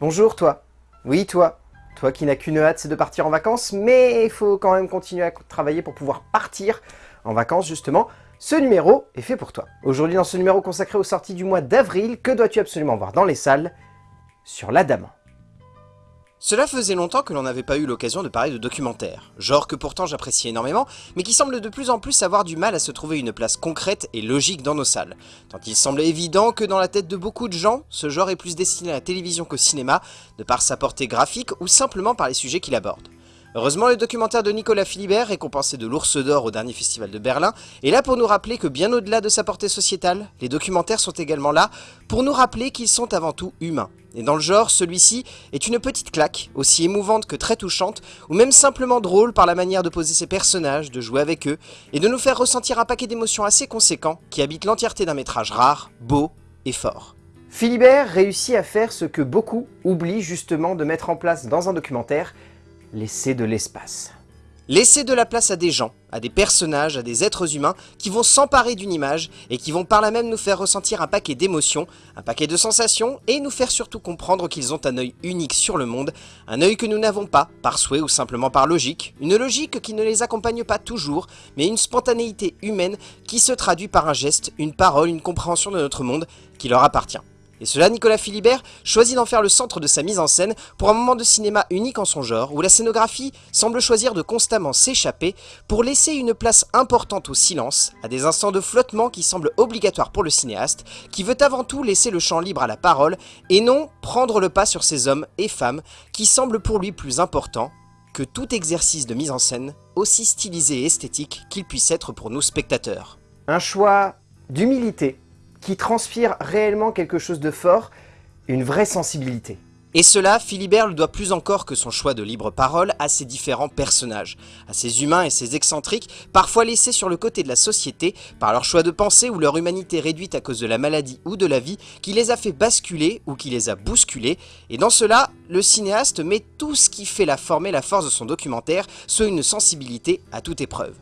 Bonjour toi. Oui toi. Toi qui n'as qu'une hâte, c'est de partir en vacances, mais il faut quand même continuer à travailler pour pouvoir partir en vacances justement. Ce numéro est fait pour toi. Aujourd'hui dans ce numéro consacré aux sorties du mois d'avril, que dois-tu absolument voir dans les salles? Sur l'Adamant. Cela faisait longtemps que l'on n'avait pas eu l'occasion de parler de documentaires, genre que pourtant j'appréciais énormément, mais qui semble de plus en plus avoir du mal à se trouver une place concrète et logique dans nos salles. Tant il semble évident que dans la tête de beaucoup de gens, ce genre est plus destiné à la télévision qu'au cinéma, de par sa portée graphique ou simplement par les sujets qu'il aborde. Heureusement, le documentaire de Nicolas Philibert, récompensé de l'Ours d'Or au dernier festival de Berlin, est là pour nous rappeler que bien au-delà de sa portée sociétale, les documentaires sont également là pour nous rappeler qu'ils sont avant tout humains. Et dans le genre, celui-ci est une petite claque, aussi émouvante que très touchante, ou même simplement drôle par la manière de poser ses personnages, de jouer avec eux, et de nous faire ressentir un paquet d'émotions assez conséquents qui habitent l'entièreté d'un métrage rare, beau et fort. Philibert réussit à faire ce que beaucoup oublient justement de mettre en place dans un documentaire, laisser de l'espace. Laisser de la place à des gens, à des personnages, à des êtres humains qui vont s'emparer d'une image et qui vont par là même nous faire ressentir un paquet d'émotions, un paquet de sensations et nous faire surtout comprendre qu'ils ont un œil unique sur le monde, un œil que nous n'avons pas, par souhait ou simplement par logique, une logique qui ne les accompagne pas toujours, mais une spontanéité humaine qui se traduit par un geste, une parole, une compréhension de notre monde qui leur appartient. Et cela, Nicolas Philibert choisit d'en faire le centre de sa mise en scène pour un moment de cinéma unique en son genre, où la scénographie semble choisir de constamment s'échapper pour laisser une place importante au silence, à des instants de flottement qui semblent obligatoires pour le cinéaste, qui veut avant tout laisser le champ libre à la parole, et non prendre le pas sur ces hommes et femmes qui semblent pour lui plus importants que tout exercice de mise en scène, aussi stylisé et esthétique qu'il puisse être pour nous spectateurs. Un choix d'humilité qui transpire réellement quelque chose de fort, une vraie sensibilité. Et cela, Philibert le doit plus encore que son choix de libre parole à ses différents personnages, à ces humains et ces excentriques, parfois laissés sur le côté de la société par leur choix de pensée ou leur humanité réduite à cause de la maladie ou de la vie, qui les a fait basculer ou qui les a bousculés, et dans cela, le cinéaste met tout ce qui fait la forme et la force de son documentaire, soit une sensibilité à toute épreuve.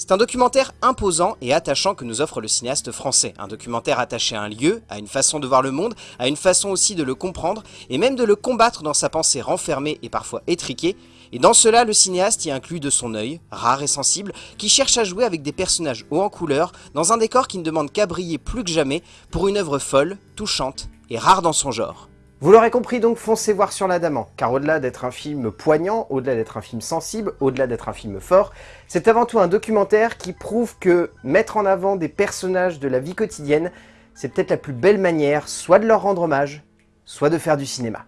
C'est un documentaire imposant et attachant que nous offre le cinéaste français. Un documentaire attaché à un lieu, à une façon de voir le monde, à une façon aussi de le comprendre, et même de le combattre dans sa pensée renfermée et parfois étriquée. Et dans cela, le cinéaste y inclut de son œil, rare et sensible, qui cherche à jouer avec des personnages hauts en couleur, dans un décor qui ne demande qu'à briller plus que jamais, pour une œuvre folle, touchante et rare dans son genre. Vous l'aurez compris donc, foncez voir sur l'Adamant, car au-delà d'être un film poignant, au-delà d'être un film sensible, au-delà d'être un film fort, c'est avant tout un documentaire qui prouve que mettre en avant des personnages de la vie quotidienne, c'est peut-être la plus belle manière soit de leur rendre hommage, soit de faire du cinéma.